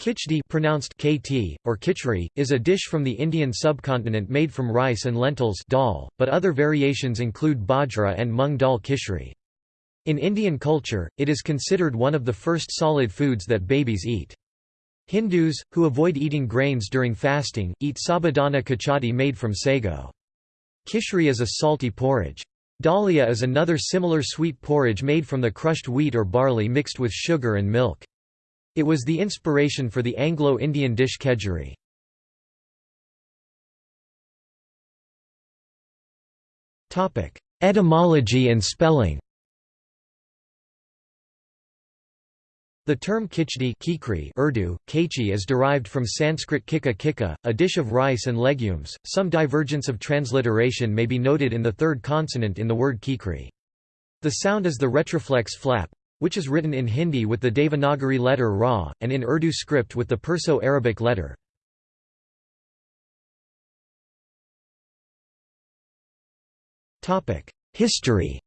Khichdi pronounced KT, or kichri, is a dish from the Indian subcontinent made from rice and lentils dal, but other variations include bajra and mung dal khichdi. In Indian culture, it is considered one of the first solid foods that babies eat. Hindus, who avoid eating grains during fasting, eat sabudana khichdi made from sago. Khichdi is a salty porridge. Dalia is another similar sweet porridge made from the crushed wheat or barley mixed with sugar and milk. It was the inspiration for the Anglo-Indian dish kedgeree. Etymology and spelling The term kichdi Kikri Urdu, kechi is derived from Sanskrit kika kika, a dish of rice and legumes. Some divergence of transliteration may be noted in the third consonant in the word kikri. The sound is the retroflex flap, which is written in Hindi with the Devanagari letter Ra, and in Urdu script with the Perso-Arabic letter. History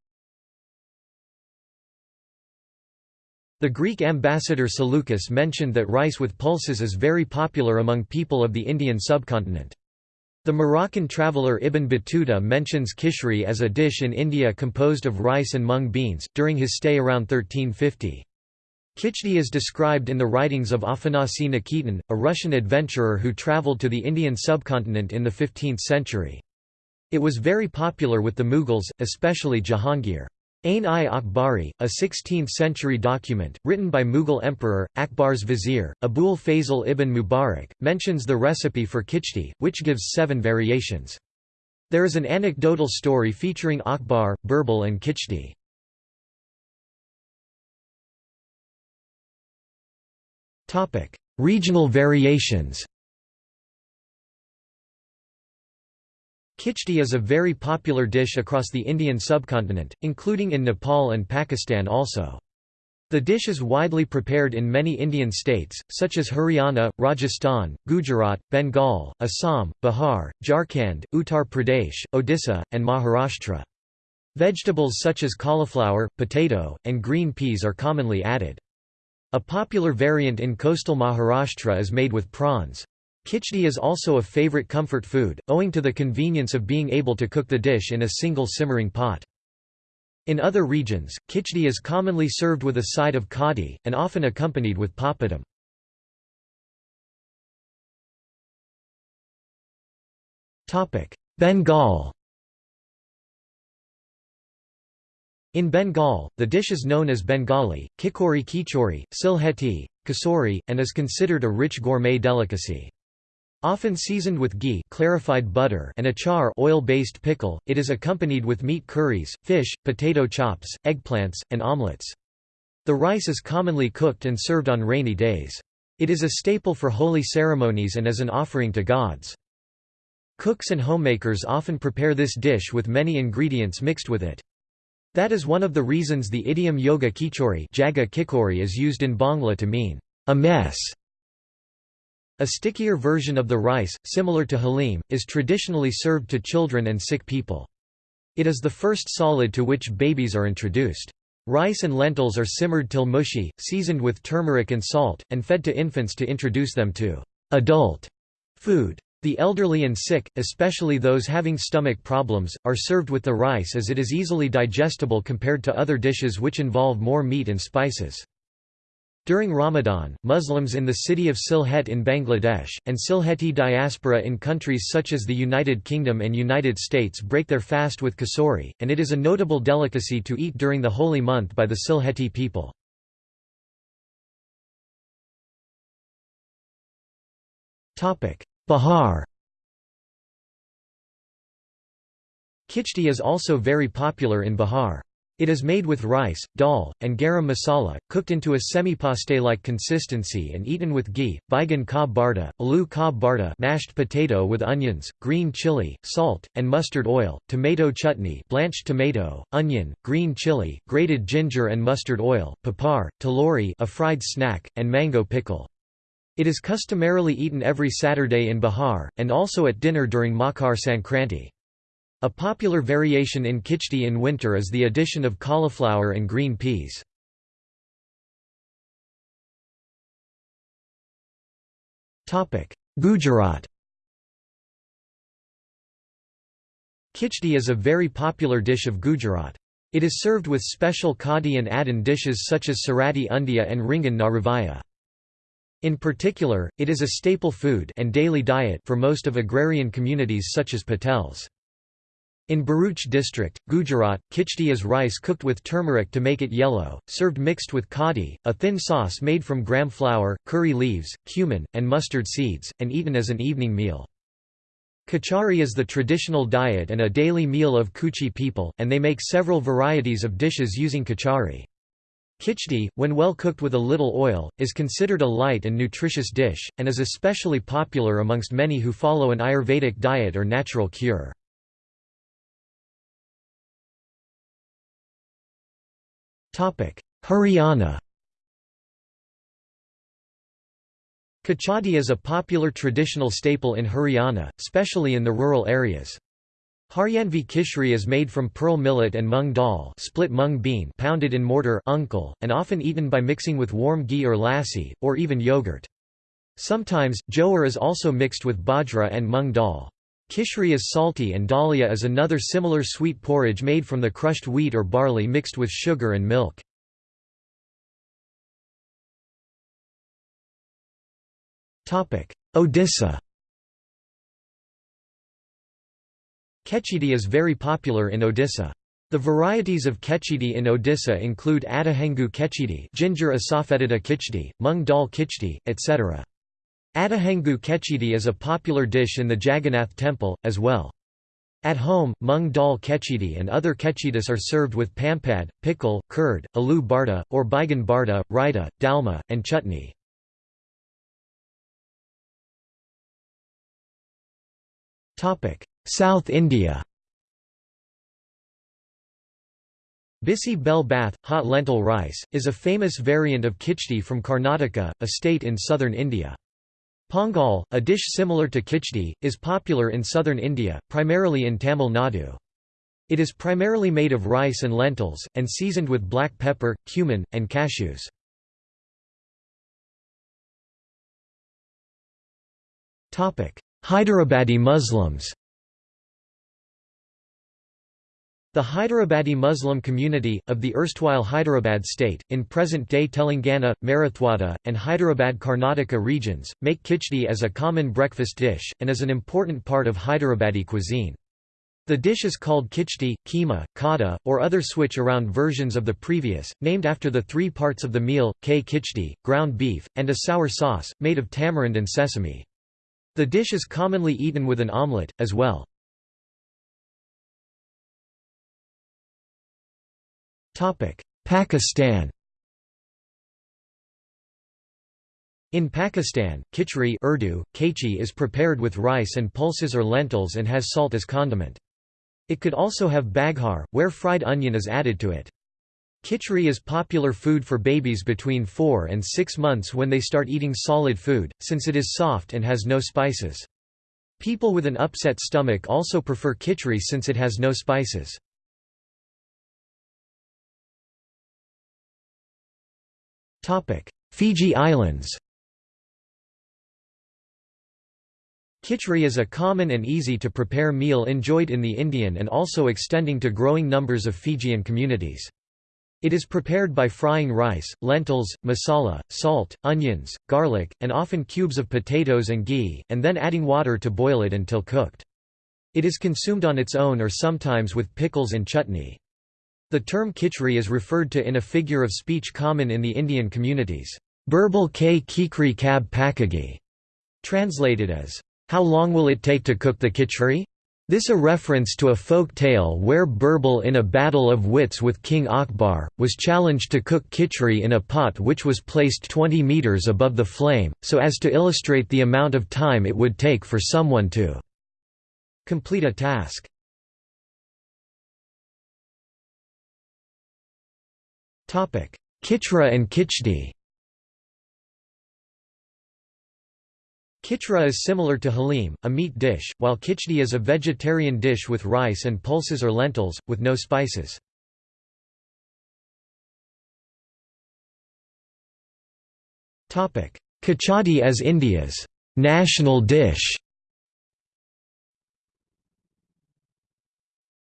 The Greek ambassador Seleucus mentioned that rice with pulses is very popular among people of the Indian subcontinent. The Moroccan traveller Ibn Battuta mentions kishri as a dish in India composed of rice and mung beans, during his stay around 1350. Khichdi is described in the writings of Afanasy Nikitin, a Russian adventurer who travelled to the Indian subcontinent in the 15th century. It was very popular with the Mughals, especially Jahangir. Ain-i-Akbari, a 16th-century document, written by Mughal Emperor, Akbar's vizier, Abul Fazl ibn Mubarak, mentions the recipe for kichdi, which gives seven variations. There is an anecdotal story featuring Akbar, Birbal and khichdi. Regional variations Khichdi is a very popular dish across the Indian subcontinent, including in Nepal and Pakistan also. The dish is widely prepared in many Indian states, such as Haryana, Rajasthan, Gujarat, Bengal, Assam, Bihar, Jharkhand, Uttar Pradesh, Odisha, and Maharashtra. Vegetables such as cauliflower, potato, and green peas are commonly added. A popular variant in coastal Maharashtra is made with prawns. Khichdi is also a favorite comfort food, owing to the convenience of being able to cook the dish in a single simmering pot. In other regions, khichdi is commonly served with a side of kadi, and often accompanied with papadum. Bengal In Bengal, the dish is known as Bengali, kikori kichori, Sylheti, kasori, and is considered a rich gourmet delicacy. Often seasoned with ghee clarified butter and achar oil-based pickle, it is accompanied with meat curries, fish, potato chops, eggplants, and omelets. The rice is commonly cooked and served on rainy days. It is a staple for holy ceremonies and as an offering to gods. Cooks and homemakers often prepare this dish with many ingredients mixed with it. That is one of the reasons the idiom yoga kichori is used in Bangla to mean, a mess. A stickier version of the rice, similar to halim, is traditionally served to children and sick people. It is the first solid to which babies are introduced. Rice and lentils are simmered till mushy, seasoned with turmeric and salt, and fed to infants to introduce them to adult food. The elderly and sick, especially those having stomach problems, are served with the rice as it is easily digestible compared to other dishes which involve more meat and spices. During Ramadan, Muslims in the city of Sylhet in Bangladesh, and Sylheti diaspora in countries such as the United Kingdom and United States break their fast with kasori, and it is a notable delicacy to eat during the holy month by the Sylheti people. Bihar Kichdi is also very popular in Bihar. It is made with rice, dal, and garam masala, cooked into a semi-paste-like consistency and eaten with ghee, baigan ka barda, aloo ka barda mashed potato with onions, green chili, salt, and mustard oil, tomato chutney blanched tomato, onion, green chili, grated ginger and mustard oil, papar, talori a fried snack, and mango pickle. It is customarily eaten every Saturday in Bihar, and also at dinner during Makar Sankranti. A popular variation in kichdi in winter is the addition of cauliflower and green peas. Gujarat Kichdi is a very popular dish of Gujarat. It is served with special khadi and adhan dishes such as sarati undia and ringan naravaya. In particular, it is a staple food and daily diet for most of agrarian communities such as Patels. In Bharuch district, Gujarat, khichdi is rice cooked with turmeric to make it yellow, served mixed with khadi, a thin sauce made from gram flour, curry leaves, cumin, and mustard seeds, and eaten as an evening meal. Kachari is the traditional diet and a daily meal of Kuchi people, and they make several varieties of dishes using kachari. Khichdi, when well cooked with a little oil, is considered a light and nutritious dish, and is especially popular amongst many who follow an Ayurvedic diet or natural cure. Haryana Kachadi is a popular traditional staple in Haryana, especially in the rural areas. Haryanvi kishri is made from pearl millet and mung dal split mung bean pounded in mortar uncle, and often eaten by mixing with warm ghee or lassi, or even yogurt. Sometimes, jowar is also mixed with bajra and mung dal. Kishri is salty and dalia is another similar sweet porridge made from the crushed wheat or barley mixed with sugar and milk. Odisha Kechidi is very popular in Odisha. The varieties of kechidi in Odisha include Adahengu kechidi ginger asafoetida khichdi, mung dal khichdi, etc. Adahengu kechidi is a popular dish in the Jagannath temple, as well. At home, mung dal kechidi and other kechidis are served with pampad, pickle, curd, aloo barta, or baigan barta, raita, dalma, and chutney. South India Bisi bel bath, hot lentil rice, is a famous variant of khichdi from Karnataka, a state in southern India. Pongal, a dish similar to kichdi, is popular in southern India, primarily in Tamil Nadu. It is primarily made of rice and lentils, and seasoned with black pepper, cumin, and cashews. Hyderabadi Muslims The Hyderabadi Muslim community, of the erstwhile Hyderabad state, in present-day Telangana, Marathwada, and Hyderabad Karnataka regions, make kichdi as a common breakfast dish, and is an important part of Hyderabadi cuisine. The dish is called kichdi, keema, kada, or other switch-around versions of the previous, named after the three parts of the meal, k khichdi, ground beef, and a sour sauce, made of tamarind and sesame. The dish is commonly eaten with an omelette, as well. Pakistan In Pakistan, khichdi Urdu, kechi is prepared with rice and pulses or lentils and has salt as condiment. It could also have baghar, where fried onion is added to it. Khichdi is popular food for babies between 4 and 6 months when they start eating solid food, since it is soft and has no spices. People with an upset stomach also prefer khichdi since it has no spices. Fiji Islands Khichdi is a common and easy-to-prepare meal enjoyed in the Indian and also extending to growing numbers of Fijian communities. It is prepared by frying rice, lentils, masala, salt, onions, garlic, and often cubes of potatoes and ghee, and then adding water to boil it until cooked. It is consumed on its own or sometimes with pickles and chutney. The term khichdi is referred to in a figure of speech common in the Indian communities, Birbal k kikri kab pakagi, translated as, How long will it take to cook the khichdi? This a reference to a folk tale where Birbal in a battle of wits with King Akbar, was challenged to cook khichdi in a pot which was placed 20 metres above the flame, so as to illustrate the amount of time it would take for someone to complete a task. Kitra and Khichdi Kitra is similar to halim, a meat dish, while khichdi is a vegetarian dish with rice and pulses or lentils, with no spices. Kachadi as India's national dish.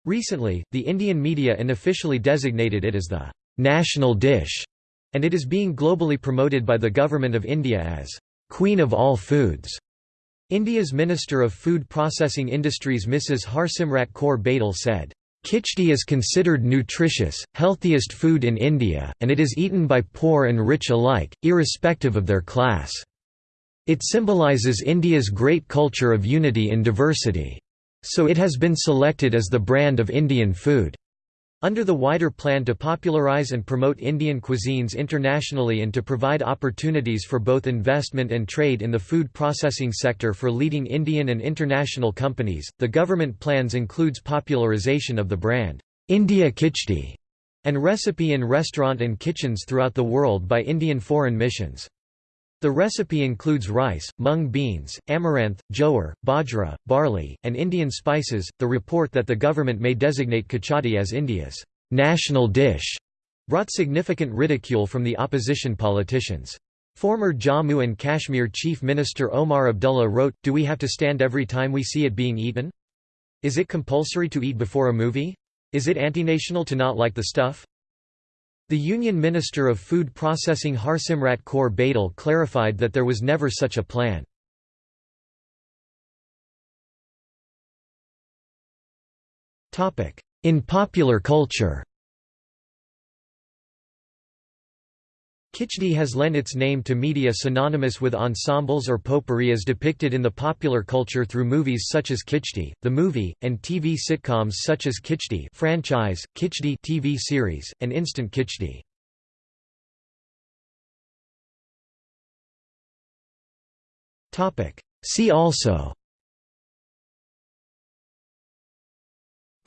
Recently, the Indian media unofficially designated it as the national dish, and it is being globally promoted by the Government of India as Queen of all foods. India's Minister of Food Processing Industries Mrs. Harsimrat Kaur Badal said, Khichdi is considered nutritious, healthiest food in India, and it is eaten by poor and rich alike, irrespective of their class. It symbolises India's great culture of unity in diversity. So it has been selected as the brand of Indian food. Under the wider plan to popularize and promote Indian cuisines internationally and to provide opportunities for both investment and trade in the food processing sector for leading Indian and international companies, the government plans includes popularization of the brand, India Khichdi, and recipe in restaurant and kitchens throughout the world by Indian foreign missions. The recipe includes rice, mung beans, amaranth, jowar, bajra, barley, and Indian spices. The report that the government may designate khichdi as India's national dish brought significant ridicule from the opposition politicians. Former Jammu and Kashmir Chief Minister Omar Abdullah wrote, Do we have to stand every time we see it being eaten? Is it compulsory to eat before a movie? Is it antinational to not like the stuff? The Union Minister of Food Processing Harsimrat Kaur Badal clarified that there was never such a plan. In popular culture Khichdi has lent its name to media synonymous with ensembles or potpourri as depicted in the popular culture through movies such as Khichdi, the movie, and TV sitcoms such as Khichdi franchise, Khichdi TV series, and Instant Khichdi. See also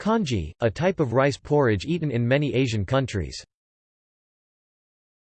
Congee, a type of rice porridge eaten in many Asian countries